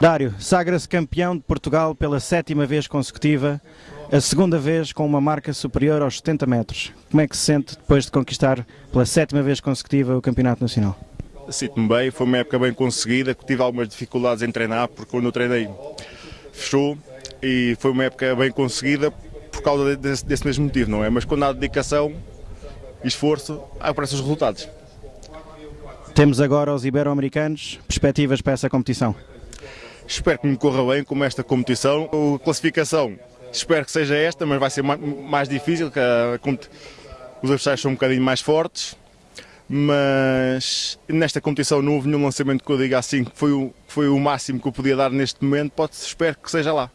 Dário, sagra-se campeão de Portugal pela sétima vez consecutiva, a segunda vez com uma marca superior aos 70 metros. Como é que se sente depois de conquistar pela sétima vez consecutiva o Campeonato Nacional? Sinto-me bem, foi uma época bem conseguida, tive algumas dificuldades em treinar, porque quando eu treinei fechou e foi uma época bem conseguida por causa desse, desse mesmo motivo, não é? Mas quando há dedicação e esforço, aparecem os resultados. Temos agora os ibero-americanos, perspectivas para essa competição? Espero que me corra bem como esta competição. A classificação, espero que seja esta, mas vai ser mais difícil, que os adversários são um bocadinho mais fortes. Mas nesta competição não houve nenhum lançamento que eu diga assim que foi o, foi o máximo que eu podia dar neste momento. Pode espero que seja lá.